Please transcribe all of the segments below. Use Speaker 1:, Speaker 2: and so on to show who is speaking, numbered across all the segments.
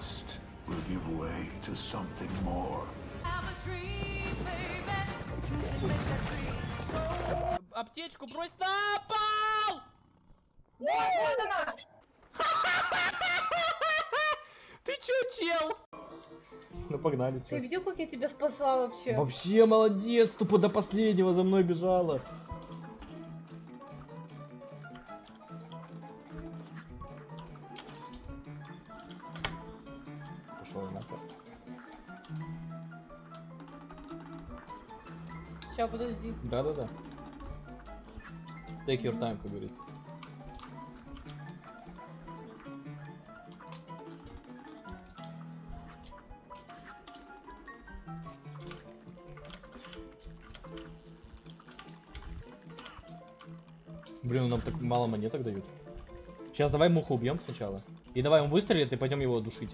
Speaker 1: trust will give way to something more.
Speaker 2: Аптечку брось на пол! Ты чё, чел? Ну погнали,
Speaker 3: Ты
Speaker 2: чё.
Speaker 3: видел, как я тебя спасла вообще?
Speaker 2: Вообще молодец, тупо до последнего за мной бежала.
Speaker 3: Сейчас, подожди.
Speaker 2: Да-да-да. Take your time, как говорится. Блин, нам так мало монеток дают. Сейчас давай муху убьем сначала. И давай он выстрелит, и пойдем его душить.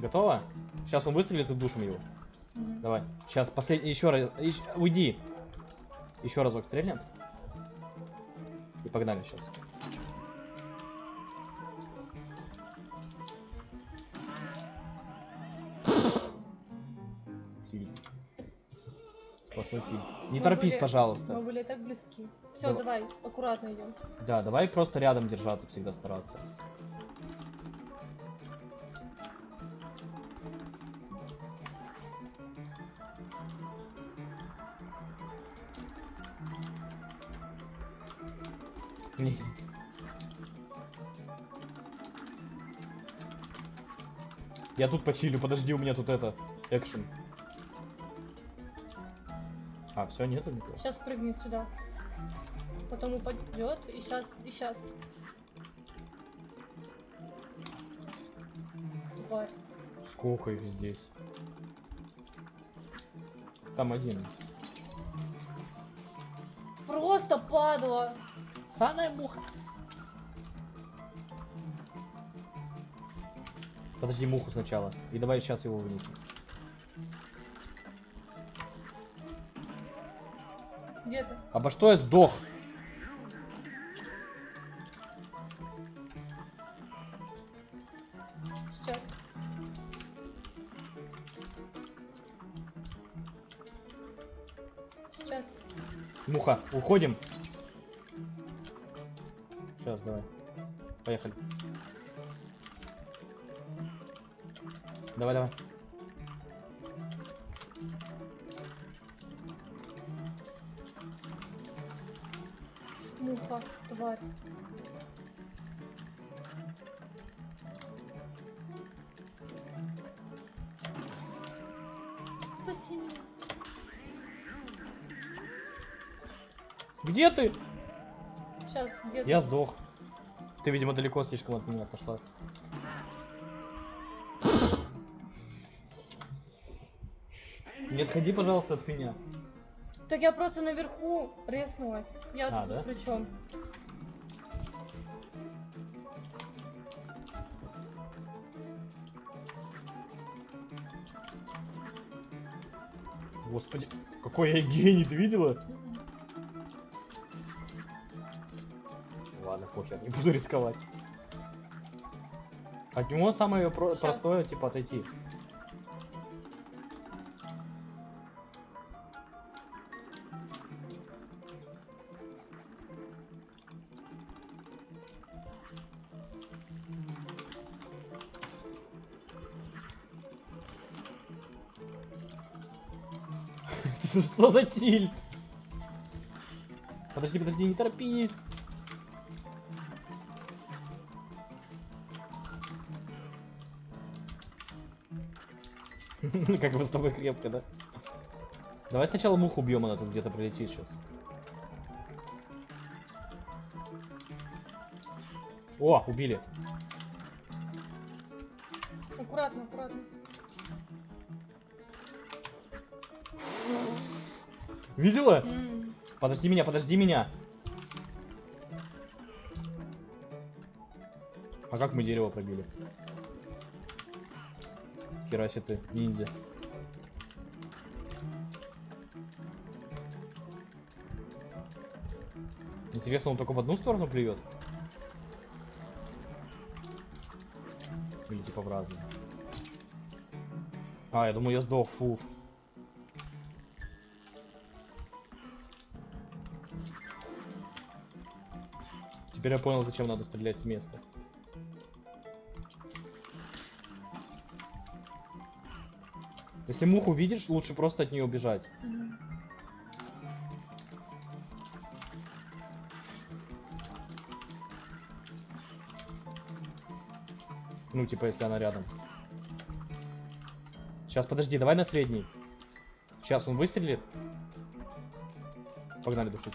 Speaker 2: Готово? Сейчас он выстрелит и душим его.
Speaker 3: Мгм.
Speaker 2: Давай. Сейчас последний еще раз. ещ- Уйди. Еще разок стрельнем. И погнали сейчас. Сплошной тильт. Не
Speaker 3: Мы
Speaker 2: торопись,
Speaker 3: были-
Speaker 2: пожалуйста.
Speaker 3: Мы были так близки. Все,
Speaker 2: Давай.
Speaker 3: давай, аккуратно идем.
Speaker 2: Да, давай просто рядом держаться, всегда стараться. Не. Я тут почилю, подожди, у меня тут это, экшен. А, все, нету никого.
Speaker 3: Сейчас прыгнет сюда. Потом упадет. И сейчас, и сейчас. Тварь.
Speaker 2: Сколько их здесь? Там один.
Speaker 3: Просто падла.
Speaker 2: Самая муха. Подожди муху сначала. И давай сейчас его вынесем.
Speaker 3: Где ты?
Speaker 2: Обо что я сдох?
Speaker 3: Сейчас. Сейчас.
Speaker 2: Муха, уходим. Сейчас, давай. Поехали. Давай, давай.
Speaker 3: Муха, тварь. Спаси меня.
Speaker 2: Где ты?
Speaker 3: Где ты?
Speaker 2: Я сдох. Ты, видимо, далеко слишком от меня отошла. Не отходи, пожалуйста, от меня.
Speaker 3: Так я просто наверху резнулась. Я
Speaker 2: А,
Speaker 3: тут
Speaker 2: да?
Speaker 3: при чем?
Speaker 2: Господи, какой я гений, ты видела? Похер, не буду рисковать. От него самое про-
Speaker 3: Щас.
Speaker 2: простое, типа, отойти. Что за тильт? Подожди, подожди, не торопись. Как вы с тобой крепко, да? Давай сначала муху убьем, она тут где-то прилетит сейчас. О, убили.
Speaker 3: Аккуратно, аккуратно.
Speaker 2: Видела? Подожди меня, подожди меня. А как мы дерево пробили? херачит ты, ниндзя. Интересно, он только в одну сторону плюет? Или типа в разные? А, я думаю, я сдох, фу. Теперь я понял, зачем надо стрелять с места. Если муху видишь, лучше просто от нее убежать.
Speaker 3: Мгм.
Speaker 2: Ну, типа, если она рядом. Сейчас, подожди, давай на средний. Сейчас он выстрелит. Погнали душить.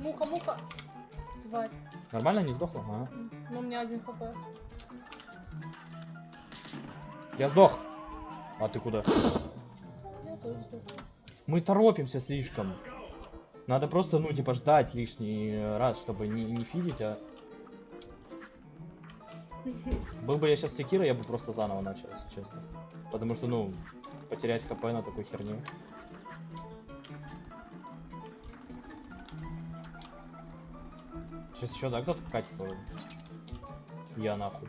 Speaker 3: Муха, муха. Тварь.
Speaker 2: Нормально, не сдохла?
Speaker 3: М, Ну, у меня один хп.
Speaker 2: Я сдох. А ты куда? Мы торопимся слишком. Надо просто, ну, типа, ждать лишний раз, чтобы не, не фидить, а... Был бы я сейчас секира, я бы просто заново начал, если честно. Потому что, ну, потерять хп на такой херне. Сейчас еще, да, кто-то катится вроде? Я нахуй.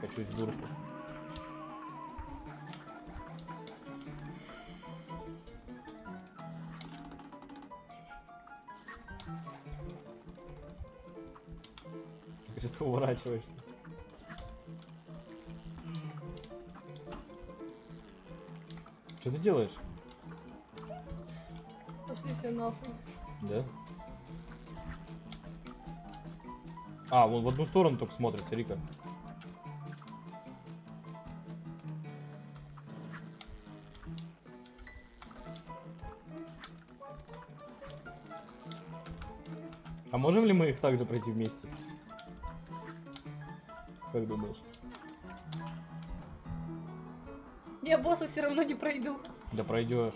Speaker 2: Качусь в дурку. уворачиваешься? Что ты делаешь?
Speaker 3: Пошли все нахуй.
Speaker 2: Да? А, вон в одну сторону только смотрится, Рика. А можем ли мы их также пройти вместе? Как думаешь?
Speaker 3: Я босса все равно не пройду.
Speaker 2: Да пройдешь.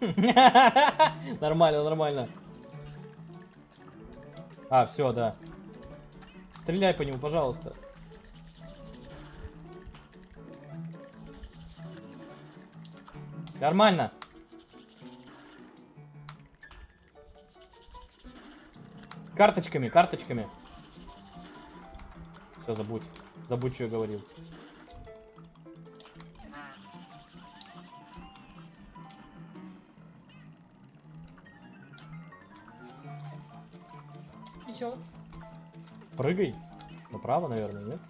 Speaker 2: Нормально, нормально. А, все, да. Стреляй по нему, пожалуйста. Нормально. Карточками, карточками. Все, забудь. Забудь, что я говорил.
Speaker 3: И чё?
Speaker 2: Прыгай. Направо, наверное, нет?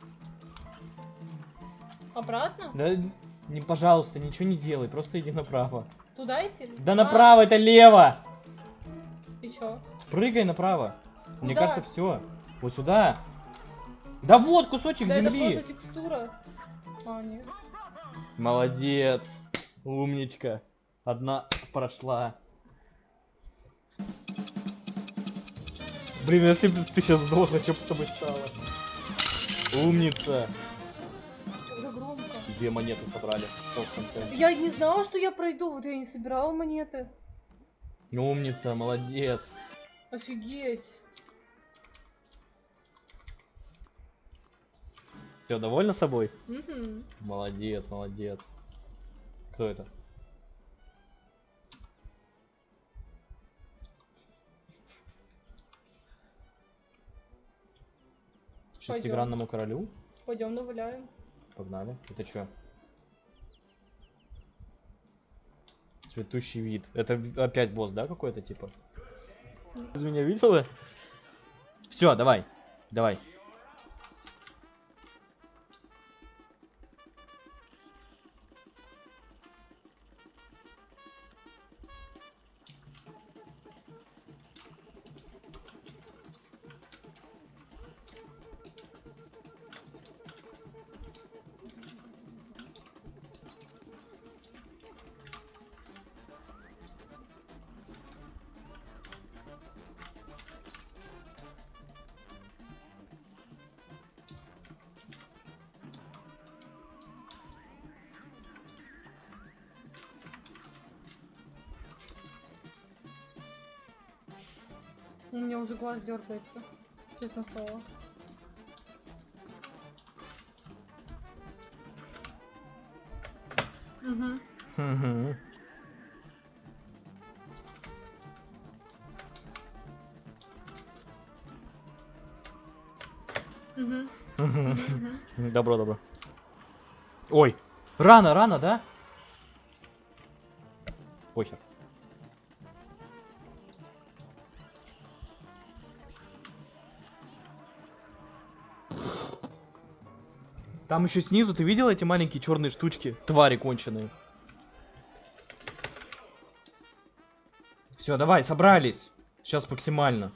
Speaker 3: Обратно?
Speaker 2: Да, не, пожалуйста, ничего не делай, просто иди направо.
Speaker 3: Туда идти?
Speaker 2: Да
Speaker 3: А,
Speaker 2: направо, это лево!
Speaker 3: И чё?
Speaker 2: Прыгай направо. Мне
Speaker 3: Куда?
Speaker 2: кажется, все. Вот сюда. Да вот кусочек
Speaker 3: Да это
Speaker 2: земли.
Speaker 3: просто текстура. А, нет.
Speaker 2: Молодец. Умничка. Одна прошла. Блин, если бы ты сейчас сдохла, что бы с тобой стало? Умница. Две монеты собрали.
Speaker 3: Я не знала, что я пройду, вот я не собирала монеты.
Speaker 2: Умница, молодец.
Speaker 3: Офигеть.
Speaker 2: Все, довольна собой?
Speaker 3: Мгм.
Speaker 2: Молодец, молодец. Кто это? Шестигранному королю?
Speaker 3: Пойдем наваляем.
Speaker 2: Погнали. Это что? Цветущий вид. Это опять босс, да, какой-то типа? Из меня видела? Все, давай. Давай.
Speaker 3: У меня уже глаз дергается. Честно слово. Угу.
Speaker 2: Мгм.
Speaker 3: Угу.
Speaker 2: Мгм. Добро, добро. Ой, рано, рано, да? Похер. Там еще снизу, ты видел эти маленькие черные штучки? Твари конченые. Все, давай, собрались. Сейчас максимально.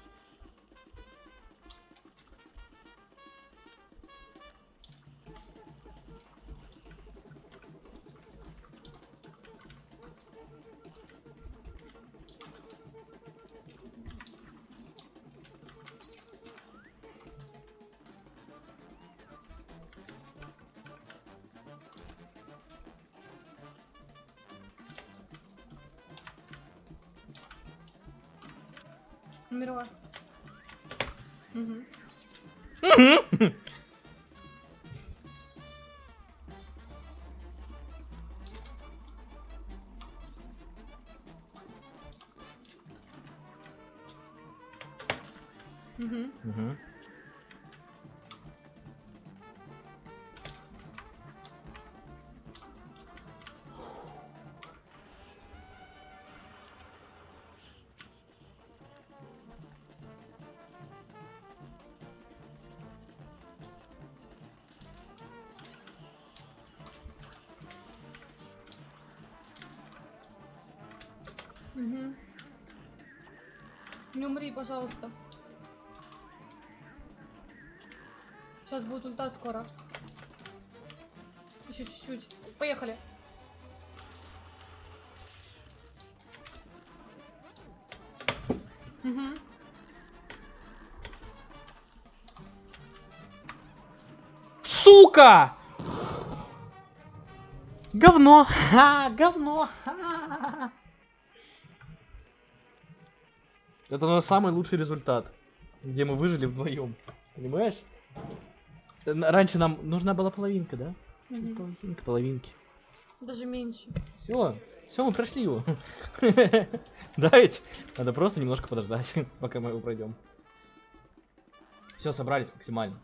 Speaker 3: Умерла. Угу. Угу. Угу. Не умри, пожалуйста. Сейчас будет ульта скоро. Еще чуть-чуть. Поехали. Угу.
Speaker 2: Сука! Говно! Ха, говно! Ха. Это наш самый лучший результат, где мы выжили вдвоем. Понимаешь? Раньше нам нужна была половинка, да?
Speaker 3: Мгм.
Speaker 2: Половинка, половинки.
Speaker 3: Даже меньше.
Speaker 2: Все, все, мы прошли его. Да ведь? Надо просто немножко подождать, пока мы его пройдем. Все, собрались максимально.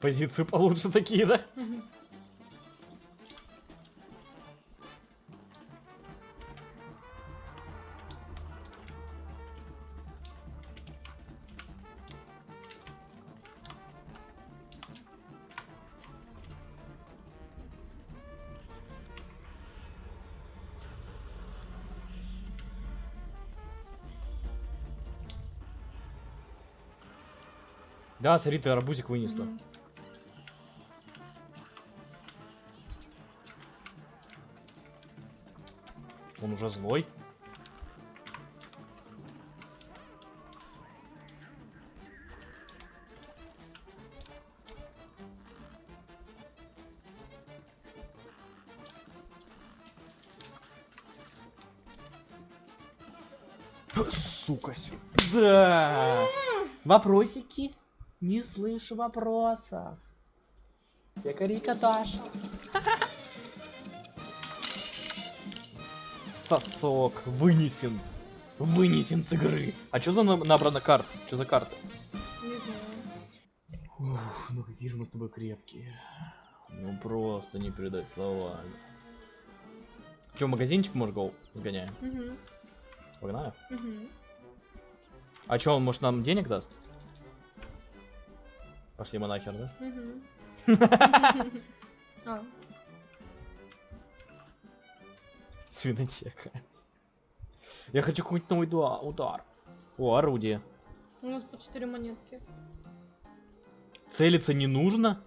Speaker 2: Позицию получше такие, да? Да, смотри, ты арбузик вынесла.
Speaker 3: Мгм.
Speaker 2: Он уже злой. Сука, сюда. Вопросики? Не слышу вопросов. Я карикаташа. Сосок вынесен. Вынесен с игры. А что за на- набрана карт? Что за карта?
Speaker 3: Не знаю.
Speaker 2: Ух, ну какие же мы с тобой крепкие. Ну просто не передать словами. Че, магазинчик, может, гол сгоняем?
Speaker 3: Мгм.
Speaker 2: Погнали.
Speaker 3: Мгм.
Speaker 2: А че, он, может, нам денег даст? Пошли мы нахер, да?
Speaker 3: Мгм.
Speaker 2: Винотека. Я хочу какой-нибудь новый дуа- удар. О, орудие.
Speaker 3: У нас по 4 монетки.
Speaker 2: Целиться не нужно?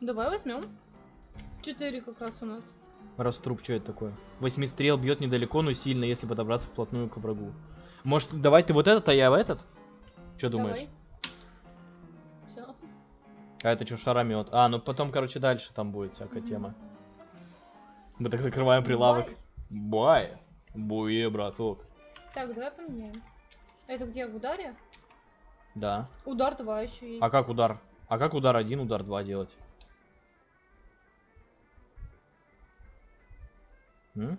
Speaker 3: Давай возьмем. 4 как раз у нас.
Speaker 2: Раструб, что это такое? Восьмистрел бьет недалеко, но сильно, если подобраться вплотную к врагу. Может, давай ты вот этот, а я в этот? Что думаешь?
Speaker 3: Все.
Speaker 2: А это что, шаромет? А, ну потом, короче, дальше там будет всякая
Speaker 3: Мгм.
Speaker 2: тема. Мы так закрываем прилавок. Бай. Буе, браток.
Speaker 3: Так, давай поменяем. Это где, в ударе?
Speaker 2: Да.
Speaker 3: Удар 2 еще есть.
Speaker 2: А как удар? А как удар один, удар два делать? М?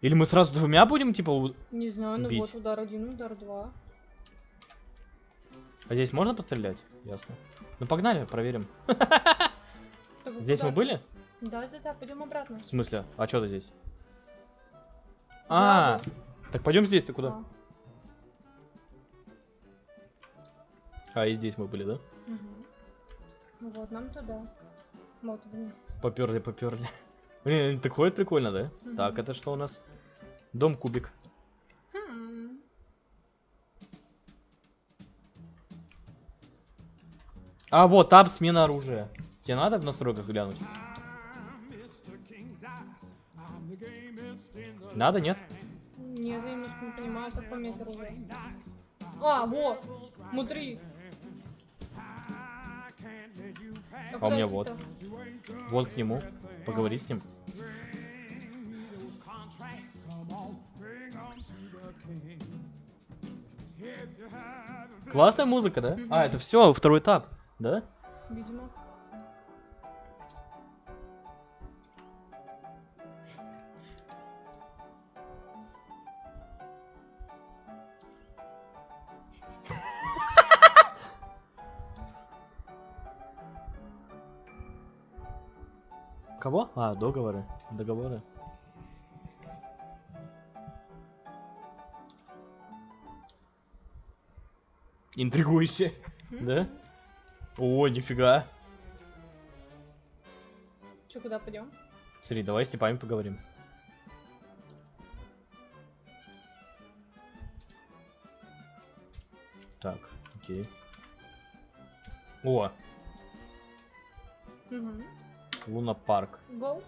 Speaker 2: Или мы сразу двумя будем, типа, у-
Speaker 3: Не знаю, ну
Speaker 2: бить.
Speaker 3: вот удар 1, удар 2.
Speaker 2: а здесь можно пострелять? Ясно. Ну погнали, проверим. Здесь мы были?
Speaker 3: Да, да, да, пойдем обратно.
Speaker 2: В смысле? А что ты здесь? А,
Speaker 3: Жабу.
Speaker 2: так пойдем здесь, ты куда?
Speaker 3: А,
Speaker 2: А, и здесь мы были, да?
Speaker 3: Ну вот, нам туда. Вот вниз.
Speaker 2: Поперли, поперли. Блин, так ходит прикольно, да?
Speaker 3: Мгм.
Speaker 2: Так, это что у нас? Дом кубик.
Speaker 3: Хм.
Speaker 2: А вот, таб смена оружия. Тебе надо в настройках глянуть? Надо, нет?
Speaker 3: Нет, я немножко не понимаю, как поменять оружие. А, вот! Смотри!
Speaker 2: А у
Speaker 3: куда
Speaker 2: меня вот. Вот к нему. Поговори с ним. Классная музыка, да? А, это все, второй этап, да?
Speaker 3: Видимо.
Speaker 2: Кого? А, договоры. Договоры. Интригующе. Да? О, нифига.
Speaker 3: Че, куда пойдем?
Speaker 2: Смотри, давай с типами поговорим. Так, окей. О,
Speaker 3: Угу.
Speaker 2: Луна Парк.
Speaker 3: Гоу.